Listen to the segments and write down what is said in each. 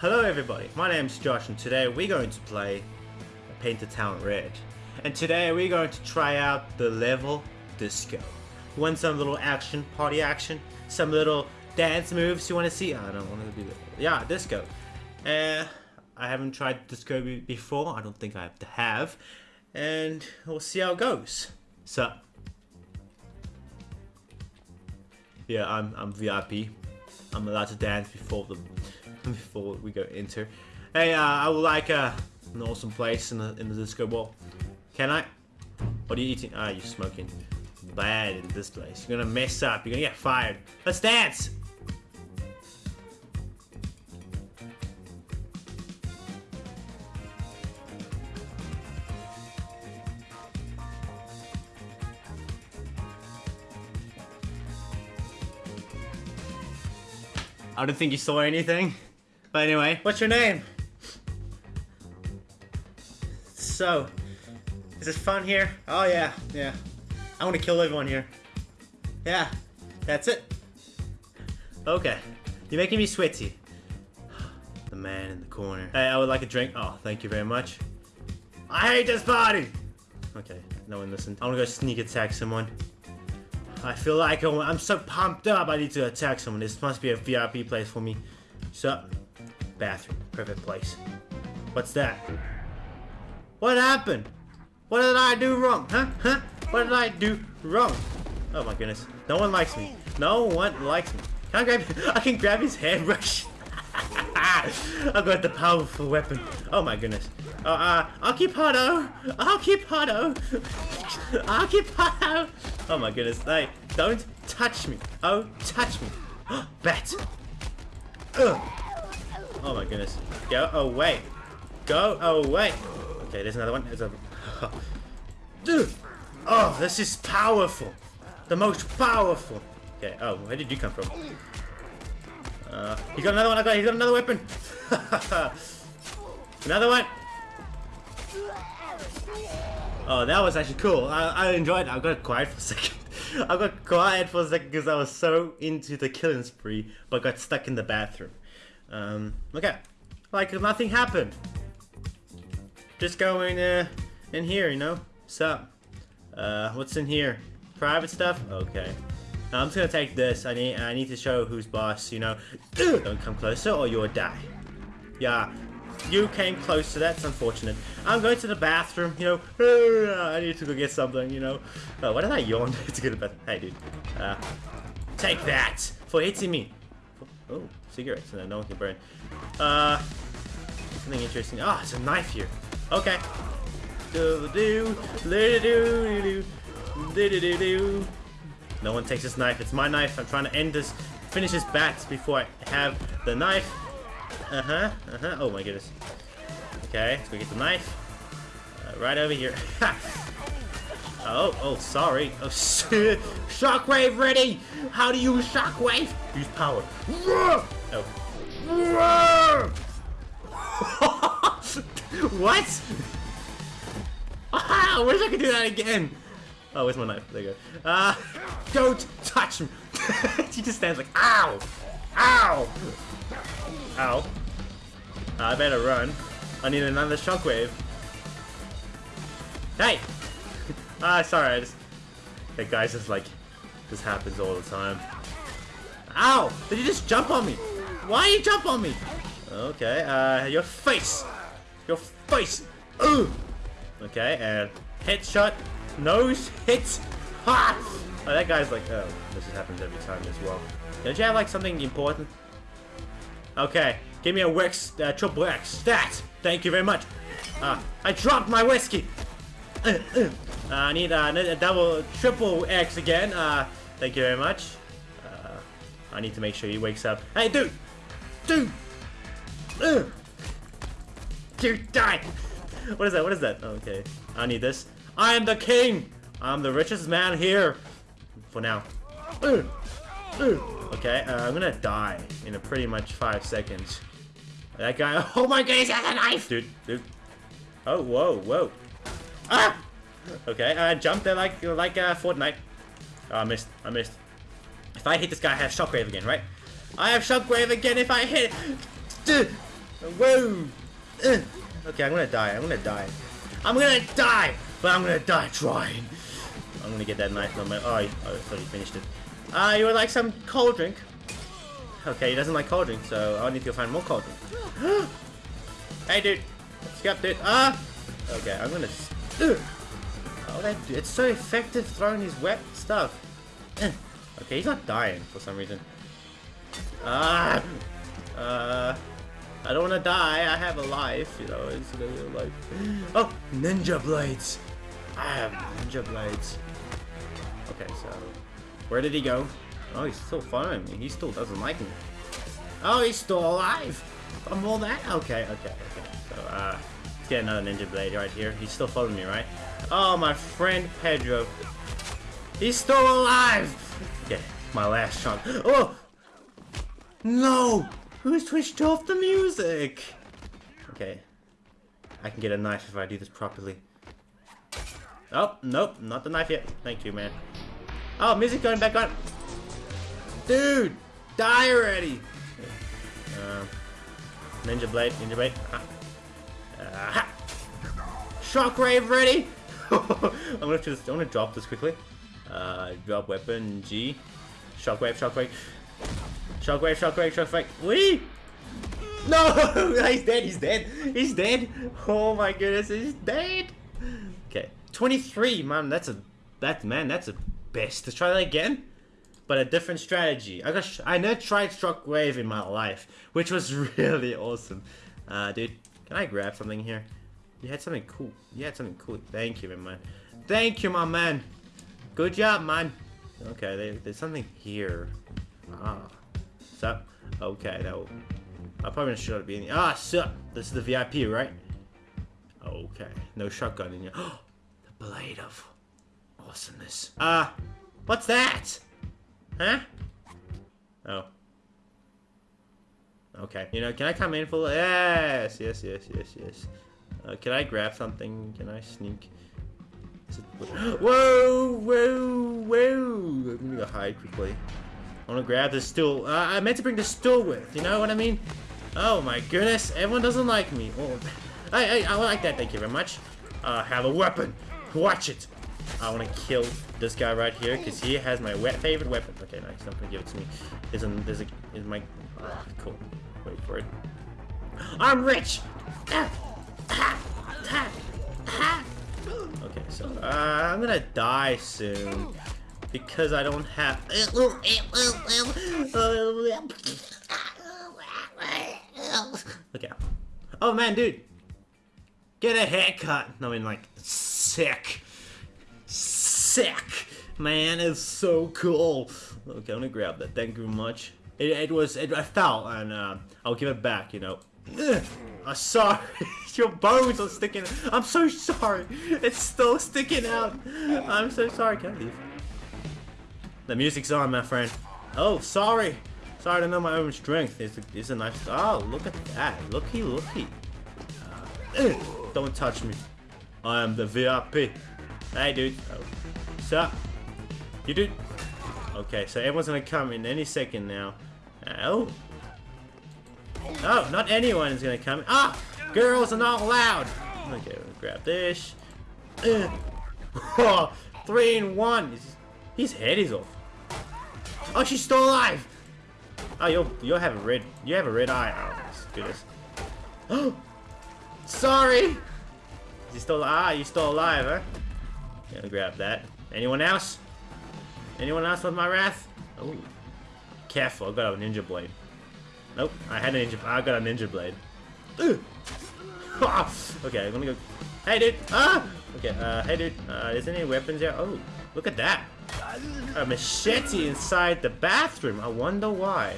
Hello everybody, my name is Josh and today we're going to play Paint Town Red. And today we're going to try out the level Disco. You want some little action, party action? Some little dance moves you want to see? I don't want to be... Yeah, Disco. Uh, I haven't tried Disco before, I don't think I have to have. And we'll see how it goes. So... Yeah, I'm, I'm VIP. I'm allowed to dance before the before we go into. Hey, uh, I would like uh, an awesome place in the in the disco ball. Can I? What are you eating? Ah, you're smoking. Bad in this place. You're gonna mess up. You're gonna get fired. Let's dance. I don't think you saw anything. But anyway, what's your name? So, is this fun here? Oh yeah, yeah. I want to kill everyone here. Yeah, that's it. Okay, you're making me sweaty. The man in the corner. Hey, I would like a drink. Oh, thank you very much. I hate this party! Okay, no one listened. I want to go sneak attack someone. I feel like I'm so pumped up I need to attack someone. This must be a VIP place for me. So, Bathroom. Perfect place. What's that? What happened? What did I do wrong? Huh? Huh? What did I do wrong? Oh my goodness. No one likes me. No one likes me. Can I grab I can grab his hairbrush. I've got the powerful weapon. Oh my goodness. Uh, uh, Occupado! Occupado! Occupado! Oh I'll keep hot keep hotto! My goodness. Hey, don't touch me. Oh, touch me. Bat! Ugh. Oh my goodness. Go away. Go away. Okay, there's another one. There's a... Dude! Oh, this is powerful. The most powerful. Okay, oh, where did you come from? Uh, he got another one. I got. He got another weapon. another one. Oh, that was actually cool. I, I enjoyed it. I got quiet for a second. I got quiet for a second because I was so into the killing spree, but got stuck in the bathroom. Um, okay. Like nothing happened. Just go in, uh, in here, you know? So, uh, what's in here? Private stuff? Okay. Now, I'm just gonna take this. I need, I need to show who's boss, you know? Don't come closer or you'll die. Yeah, you came close to that's unfortunate. I'm going to the bathroom, you know. I need to go get something, you know. Oh, what did I yawn? to a bath. Hey, dude. Uh, take that for hitting me. Oh, cigarettes. No, no one can burn. Uh, something interesting. Ah, oh, it's a knife here. Okay. Do do do do do do do do. No one takes this knife. It's my knife. I'm trying to end this, finish this bat before I have the knife. Uh huh. Uh huh. Oh my goodness. Okay, let's go get the knife. Uh, right over here. Oh, oh, sorry. Oh, shockwave ready! How do you use shockwave? Use power. Oh. what? Ah, I wish I could do that again. Oh, where's my knife? There you go. Uh, don't touch me. she just stands like, ow! Ow! Ow. I better run. I need another shockwave. Hey! Ah, sorry, I just... That guy's just like... This happens all the time. Ow! Did you just jump on me? Why you jump on me? Okay, uh, your face! Your face! Ooh! Okay, and headshot, nose hit. Ha! Oh, that guy's like, oh, this happens every time as well. Don't you have like something important? Okay, give me a Wex, uh, triple X stat. Thank you very much. Ah, I dropped my whiskey. Uh, uh. Uh, I need uh, a double, triple X again. Uh, thank you very much. Uh, I need to make sure he wakes up. Hey, dude! Dude! Ugh. Dude, die! What is that? What is that? Okay. I need this. I am the king! I'm the richest man here. For now. Okay, uh, I'm gonna die in a pretty much five seconds. That guy- Oh my god, he has a knife! Dude, dude. Oh, whoa, whoa. Ah! Okay, I uh, jumped there like like uh, Fortnite. Oh, I missed. I missed. If I hit this guy, I have Shockwave again, right? I have Shockwave again if I hit. Whoa! Uh. Okay, I'm gonna die. I'm gonna die. I'm gonna die! But I'm gonna die trying. I'm gonna get that knife on my. Oh, I, thought he finished it. Ah, uh, you would like some cold drink? Okay, he doesn't like cold drink, so I need to go find more cold drink. hey, dude. Skip, dude. Ah! Okay, I'm gonna. Oh, that it's so effective throwing his wet stuff. okay, he's not dying for some reason. Ah! Uh. I don't want to die. I have a life, you know. It's a life. Oh, ninja blades. I have ninja blades. Okay, so where did he go? Oh, he's still following me. He still doesn't like me. Oh, he's still alive. From all that? Okay, okay, okay. So, uh, let's get another ninja blade right here. He's still following me, right? Oh, my friend Pedro. He's still alive. Okay, my last shot. Oh! No! Who switched off the music? Okay. I can get a knife if I do this properly. Oh, nope, not the knife yet. Thank you, man. Oh, music going back on. Dude, die already. Uh, ninja blade, ninja blade. Uh, Shockwave ready. I'm gonna just, I'm gonna drop this quickly. Uh, drop weapon G. Shockwave, shockwave. Shockwave, shockwave, shockwave. Wee! No! he's dead, he's dead. He's dead. Oh my goodness, he's dead. Okay. 23, man, that's a that man, that's a best. Let's try that again. But a different strategy. I got I never tried shockwave in my life, which was really awesome. Uh dude, can I grab something here? You had something cool. You had something cool. Thank you, my man. Thank you, my man. Good job, man. Okay, there's something here. Ah. Sup? Okay, that will... I probably should have been... Ah, sup! This is the VIP, right? Okay. No shotgun in here. the blade of awesomeness. Ah! Uh, what's that? Huh? Oh. Okay. You know, can I come in for... Yes, yes, yes, yes, yes. Uh, can I grab something? Can I sneak? Whoa, whoa, whoa! Let me go hide quickly. I want to grab the stool. Uh, I meant to bring the stool with, you know what I mean? Oh my goodness, everyone doesn't like me. Oh, I, I, I like that, thank you very much. Uh, have a weapon. Watch it. I want to kill this guy right here because he has my wet favorite weapon. Okay, nice. Don't gonna give it to me. Is not there's a is my cool. Wait for it. I'm rich. Okay, so uh, I'm gonna die soon because I don't have. Okay. Oh man, dude, get a haircut. No, I mean like sick, sick. Man, it's so cool. Okay, I'm gonna grab that. Thank you very much. It, it was. It, I fell, and uh, I'll give it back. You know. I'm sorry. Your bones are sticking. I'm so sorry. It's still sticking out. I'm so sorry. Can I leave? The music's on, my friend. Oh, sorry. Sorry to know my own strength. It's a, nice... Oh, look at that. Looky, looky. Uh, don't touch me. I am the VIP. Hey, dude. Oh. Sup? You dude? Okay, so everyone's gonna come in any second now. Oh. Oh, not anyone is gonna come. Ah! Girls are not allowed! Okay, we'll grab this. Uh. Three in one. His head is off. Oh, she's still alive! Oh, you'll you'll have a red you have a red eye. Oh goodness. Oh, sorry. You still ah you still alive, huh? Gonna grab that. Anyone else? Anyone else with my wrath? Oh, careful! I got a ninja blade. Nope, I had a ninja. I got a ninja blade. okay, I'm gonna go. Hey, dude. Ah. Okay. Uh, hey, dude. Uh, is there any weapons here? Oh, look at that. A machete inside the bathroom. I wonder why.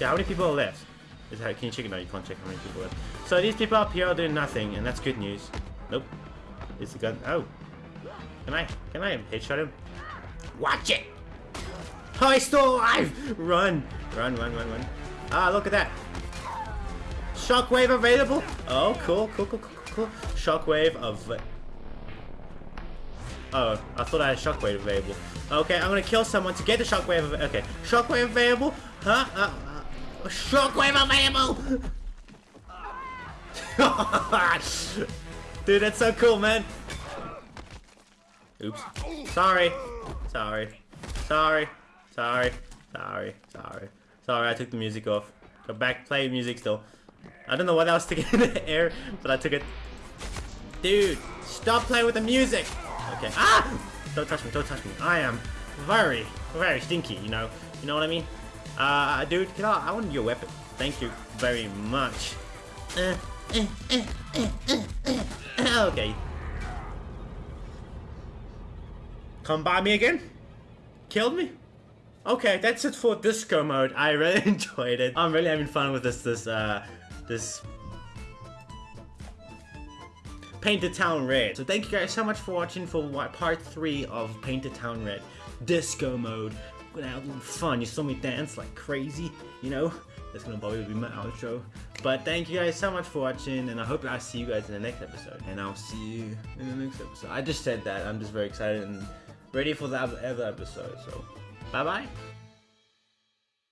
Yeah, how many people are left? Is that, can you check it? No, you can't check how many people are left. So these people up here are doing nothing, and that's good news. Nope. Is the gun? Oh. Can I? Can I headshot him? Watch it! Oh, he's still alive! Run! Run, run, run, run. Ah, look at that. Shockwave available? Oh, cool, cool, cool, cool, cool. Shockwave of Oh, I thought I had shockwave available. Okay, I'm gonna kill someone to get the shockwave. Okay, shockwave available? Huh? Uh, uh, shockwave available! Dude, that's so cool, man. Oops. Sorry. Sorry. Sorry. Sorry. Sorry. Sorry. Sorry, I took the music off. Go back, play music still. I don't know what I was sticking in the air, but I took it. Dude, stop playing with the music. Okay. Ah! Don't touch me, don't touch me. I am very, very stinky, you know. You know what I mean? Uh, dude, can I, I want your weapon. Thank you very much. Uh, uh, okay. Come by me again? Killed me? Okay, that's it for disco mode. I really enjoyed it. I'm really having fun with this, this, uh, this Paint the Town Red. So thank you guys so much for watching for part 3 of Paint the Town Red. Disco mode. Gonna have fun. You saw me dance like crazy, you know? That's gonna probably be my outro. But thank you guys so much for watching, and I hope I'll see you guys in the next episode. And I'll see you in the next episode. I just said that. I'm just very excited and ready for the other episode. So, bye bye.